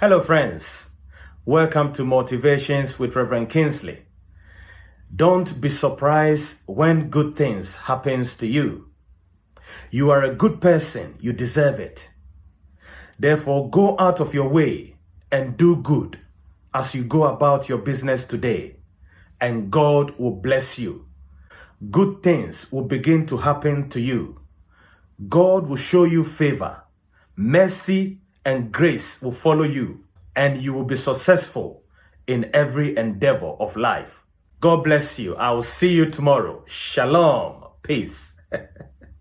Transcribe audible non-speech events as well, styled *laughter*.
Hello, friends. Welcome to Motivations with Reverend Kingsley. Don't be surprised when good things happens to you. You are a good person. You deserve it. Therefore, go out of your way and do good as you go about your business today, and God will bless you. Good things will begin to happen to you. God will show you favor, mercy, and grace will follow you, and you will be successful in every endeavor of life. God bless you. I will see you tomorrow. Shalom. Peace. *laughs*